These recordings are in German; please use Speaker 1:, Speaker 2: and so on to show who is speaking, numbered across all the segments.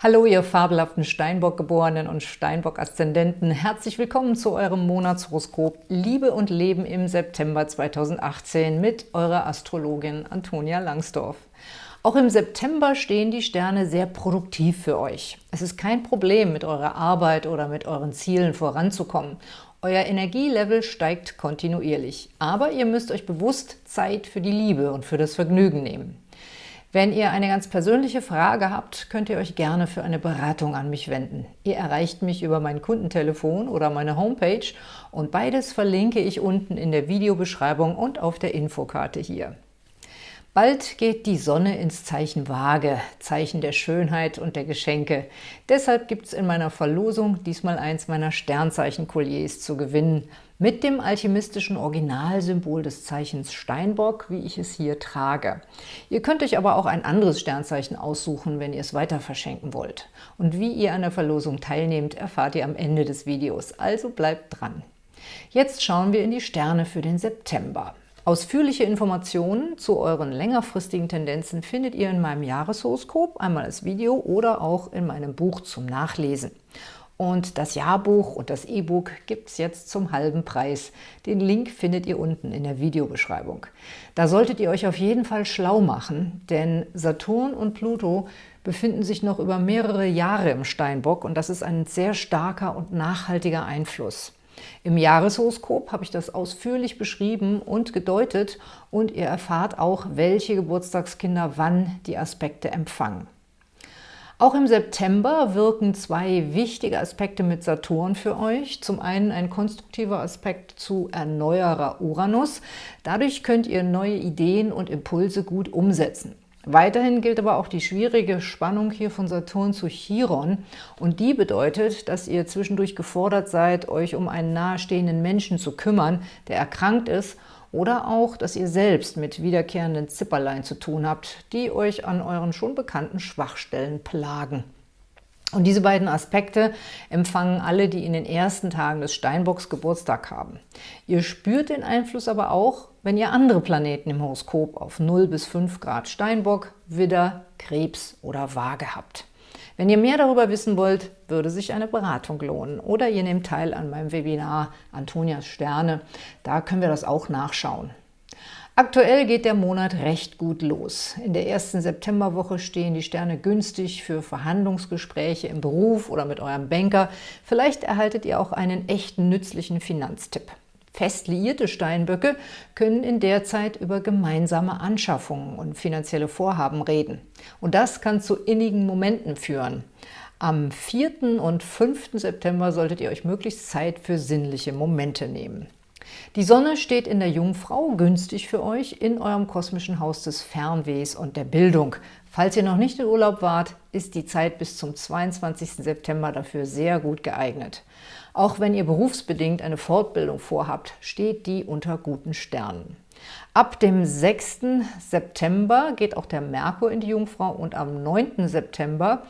Speaker 1: Hallo, ihr fabelhaften Steinbock-Geborenen und Steinbock-Aszendenten. Herzlich willkommen zu eurem Monatshoroskop Liebe und Leben im September 2018 mit eurer Astrologin Antonia Langsdorf. Auch im September stehen die Sterne sehr produktiv für euch. Es ist kein Problem, mit eurer Arbeit oder mit euren Zielen voranzukommen. Euer Energielevel steigt kontinuierlich, aber ihr müsst euch bewusst Zeit für die Liebe und für das Vergnügen nehmen. Wenn ihr eine ganz persönliche Frage habt, könnt ihr euch gerne für eine Beratung an mich wenden. Ihr erreicht mich über mein Kundentelefon oder meine Homepage und beides verlinke ich unten in der Videobeschreibung und auf der Infokarte hier. Bald geht die Sonne ins Zeichen Waage, Zeichen der Schönheit und der Geschenke. Deshalb gibt es in meiner Verlosung diesmal eins meiner Sternzeichen-Kolliers zu gewinnen – mit dem alchemistischen Originalsymbol des Zeichens Steinbock, wie ich es hier trage. Ihr könnt euch aber auch ein anderes Sternzeichen aussuchen, wenn ihr es weiter verschenken wollt. Und wie ihr an der Verlosung teilnehmt, erfahrt ihr am Ende des Videos, also bleibt dran. Jetzt schauen wir in die Sterne für den September. Ausführliche Informationen zu euren längerfristigen Tendenzen findet ihr in meinem Jahreshoroskop, einmal als Video oder auch in meinem Buch zum Nachlesen. Und das Jahrbuch und das E-Book gibt es jetzt zum halben Preis. Den Link findet ihr unten in der Videobeschreibung. Da solltet ihr euch auf jeden Fall schlau machen, denn Saturn und Pluto befinden sich noch über mehrere Jahre im Steinbock und das ist ein sehr starker und nachhaltiger Einfluss. Im Jahreshoroskop habe ich das ausführlich beschrieben und gedeutet und ihr erfahrt auch, welche Geburtstagskinder wann die Aspekte empfangen. Auch im September wirken zwei wichtige Aspekte mit Saturn für euch. Zum einen ein konstruktiver Aspekt zu Erneuerer Uranus. Dadurch könnt ihr neue Ideen und Impulse gut umsetzen. Weiterhin gilt aber auch die schwierige Spannung hier von Saturn zu Chiron und die bedeutet, dass ihr zwischendurch gefordert seid, euch um einen nahestehenden Menschen zu kümmern, der erkrankt ist oder auch, dass ihr selbst mit wiederkehrenden Zipperlein zu tun habt, die euch an euren schon bekannten Schwachstellen plagen. Und diese beiden Aspekte empfangen alle, die in den ersten Tagen des Steinbocks Geburtstag haben. Ihr spürt den Einfluss aber auch, wenn ihr andere Planeten im Horoskop auf 0 bis 5 Grad Steinbock, Widder, Krebs oder Waage habt. Wenn ihr mehr darüber wissen wollt, würde sich eine Beratung lohnen. Oder ihr nehmt teil an meinem Webinar Antonias Sterne. Da können wir das auch nachschauen. Aktuell geht der Monat recht gut los. In der ersten Septemberwoche stehen die Sterne günstig für Verhandlungsgespräche im Beruf oder mit eurem Banker. Vielleicht erhaltet ihr auch einen echten nützlichen Finanztipp. Fest liierte Steinböcke können in der Zeit über gemeinsame Anschaffungen und finanzielle Vorhaben reden. Und das kann zu innigen Momenten führen. Am 4. und 5. September solltet ihr euch möglichst Zeit für sinnliche Momente nehmen. Die Sonne steht in der Jungfrau, günstig für euch, in eurem kosmischen Haus des Fernwehs und der Bildung. Falls ihr noch nicht in Urlaub wart, ist die Zeit bis zum 22. September dafür sehr gut geeignet. Auch wenn ihr berufsbedingt eine Fortbildung vorhabt, steht die unter guten Sternen. Ab dem 6. September geht auch der Merkur in die Jungfrau und am 9. September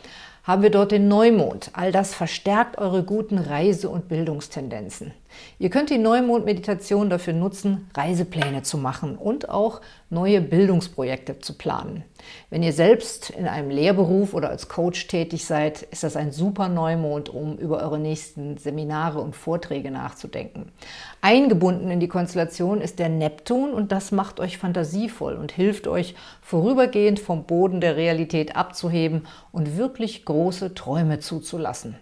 Speaker 1: haben wir dort den Neumond. All das verstärkt eure guten Reise- und Bildungstendenzen. Ihr könnt die Neumond-Meditation dafür nutzen, Reisepläne zu machen und auch neue Bildungsprojekte zu planen. Wenn ihr selbst in einem Lehrberuf oder als Coach tätig seid, ist das ein super Neumond, um über eure nächsten Seminare und Vorträge nachzudenken. Eingebunden in die Konstellation ist der Neptun und das macht euch fantasievoll und hilft euch, vorübergehend vom Boden der Realität abzuheben und wirklich große Träume zuzulassen.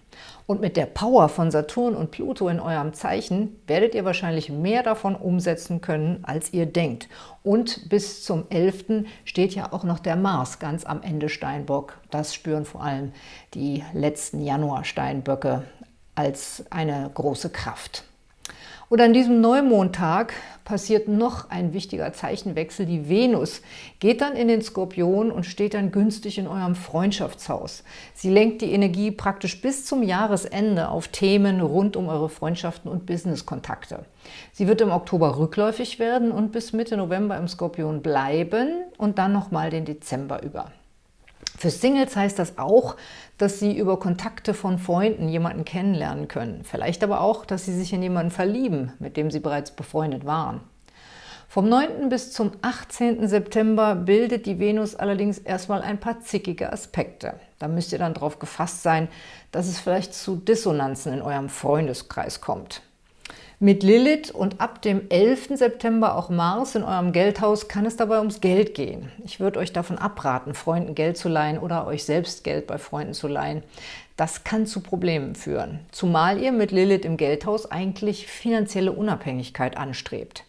Speaker 1: Und mit der Power von Saturn und Pluto in eurem Zeichen werdet ihr wahrscheinlich mehr davon umsetzen können, als ihr denkt. Und bis zum 11. steht ja auch noch der Mars ganz am Ende Steinbock. Das spüren vor allem die letzten Januar-Steinböcke als eine große Kraft. Und an diesem Neumondtag passiert noch ein wichtiger Zeichenwechsel. Die Venus geht dann in den Skorpion und steht dann günstig in eurem Freundschaftshaus. Sie lenkt die Energie praktisch bis zum Jahresende auf Themen rund um eure Freundschaften und Businesskontakte. Sie wird im Oktober rückläufig werden und bis Mitte November im Skorpion bleiben und dann nochmal den Dezember über. Für Singles heißt das auch, dass sie über Kontakte von Freunden jemanden kennenlernen können. Vielleicht aber auch, dass sie sich in jemanden verlieben, mit dem sie bereits befreundet waren. Vom 9. bis zum 18. September bildet die Venus allerdings erstmal ein paar zickige Aspekte. Da müsst ihr dann darauf gefasst sein, dass es vielleicht zu Dissonanzen in eurem Freundeskreis kommt. Mit Lilith und ab dem 11. September auch Mars in eurem Geldhaus kann es dabei ums Geld gehen. Ich würde euch davon abraten, Freunden Geld zu leihen oder euch selbst Geld bei Freunden zu leihen. Das kann zu Problemen führen, zumal ihr mit Lilith im Geldhaus eigentlich finanzielle Unabhängigkeit anstrebt.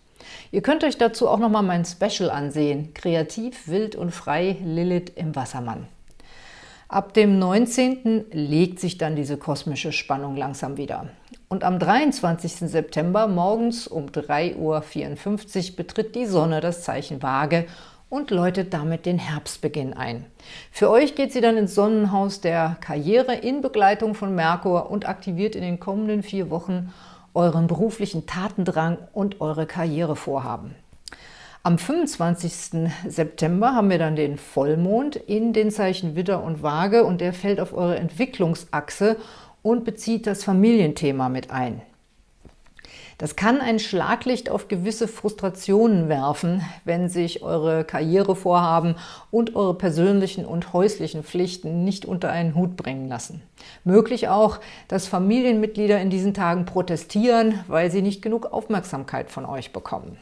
Speaker 1: Ihr könnt euch dazu auch nochmal mein Special ansehen, Kreativ, wild und frei Lilith im Wassermann. Ab dem 19. legt sich dann diese kosmische Spannung langsam wieder. Und am 23. September morgens um 3.54 Uhr betritt die Sonne das Zeichen Waage und läutet damit den Herbstbeginn ein. Für euch geht sie dann ins Sonnenhaus der Karriere in Begleitung von Merkur und aktiviert in den kommenden vier Wochen euren beruflichen Tatendrang und eure Karrierevorhaben. Am 25. September haben wir dann den Vollmond in den Zeichen Widder und Waage und der fällt auf eure Entwicklungsachse und bezieht das Familienthema mit ein. Das kann ein Schlaglicht auf gewisse Frustrationen werfen, wenn sich eure Karrierevorhaben und eure persönlichen und häuslichen Pflichten nicht unter einen Hut bringen lassen. Möglich auch, dass Familienmitglieder in diesen Tagen protestieren, weil sie nicht genug Aufmerksamkeit von euch bekommen.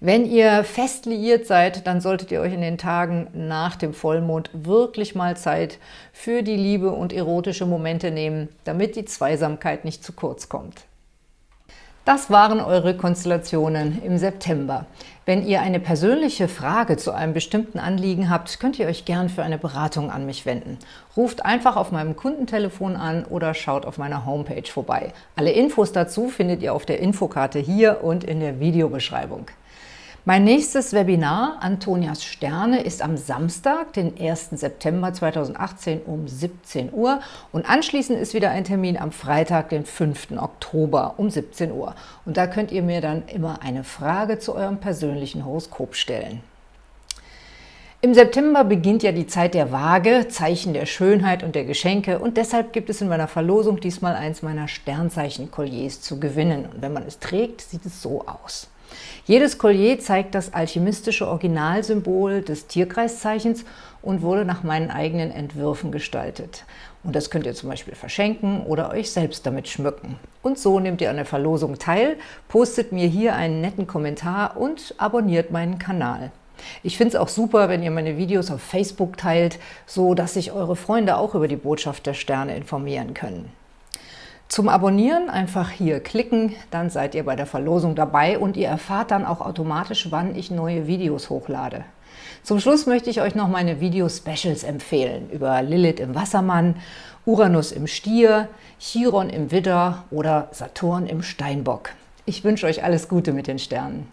Speaker 1: Wenn ihr fest liiert seid, dann solltet ihr euch in den Tagen nach dem Vollmond wirklich mal Zeit für die Liebe und erotische Momente nehmen, damit die Zweisamkeit nicht zu kurz kommt. Das waren eure Konstellationen im September. Wenn ihr eine persönliche Frage zu einem bestimmten Anliegen habt, könnt ihr euch gern für eine Beratung an mich wenden. Ruft einfach auf meinem Kundentelefon an oder schaut auf meiner Homepage vorbei. Alle Infos dazu findet ihr auf der Infokarte hier und in der Videobeschreibung. Mein nächstes Webinar, Antonias Sterne, ist am Samstag, den 1. September 2018 um 17 Uhr und anschließend ist wieder ein Termin am Freitag, den 5. Oktober um 17 Uhr. Und da könnt ihr mir dann immer eine Frage zu eurem persönlichen Horoskop stellen. Im September beginnt ja die Zeit der Waage, Zeichen der Schönheit und der Geschenke und deshalb gibt es in meiner Verlosung diesmal eins meiner Sternzeichen-Kolliers zu gewinnen. Und wenn man es trägt, sieht es so aus. Jedes Collier zeigt das alchemistische Originalsymbol des Tierkreiszeichens und wurde nach meinen eigenen Entwürfen gestaltet. Und das könnt ihr zum Beispiel verschenken oder euch selbst damit schmücken. Und so nehmt ihr an der Verlosung teil, postet mir hier einen netten Kommentar und abonniert meinen Kanal. Ich finde es auch super, wenn ihr meine Videos auf Facebook teilt, so dass sich eure Freunde auch über die Botschaft der Sterne informieren können. Zum Abonnieren einfach hier klicken, dann seid ihr bei der Verlosung dabei und ihr erfahrt dann auch automatisch, wann ich neue Videos hochlade. Zum Schluss möchte ich euch noch meine Video-Specials empfehlen über Lilith im Wassermann, Uranus im Stier, Chiron im Widder oder Saturn im Steinbock. Ich wünsche euch alles Gute mit den Sternen.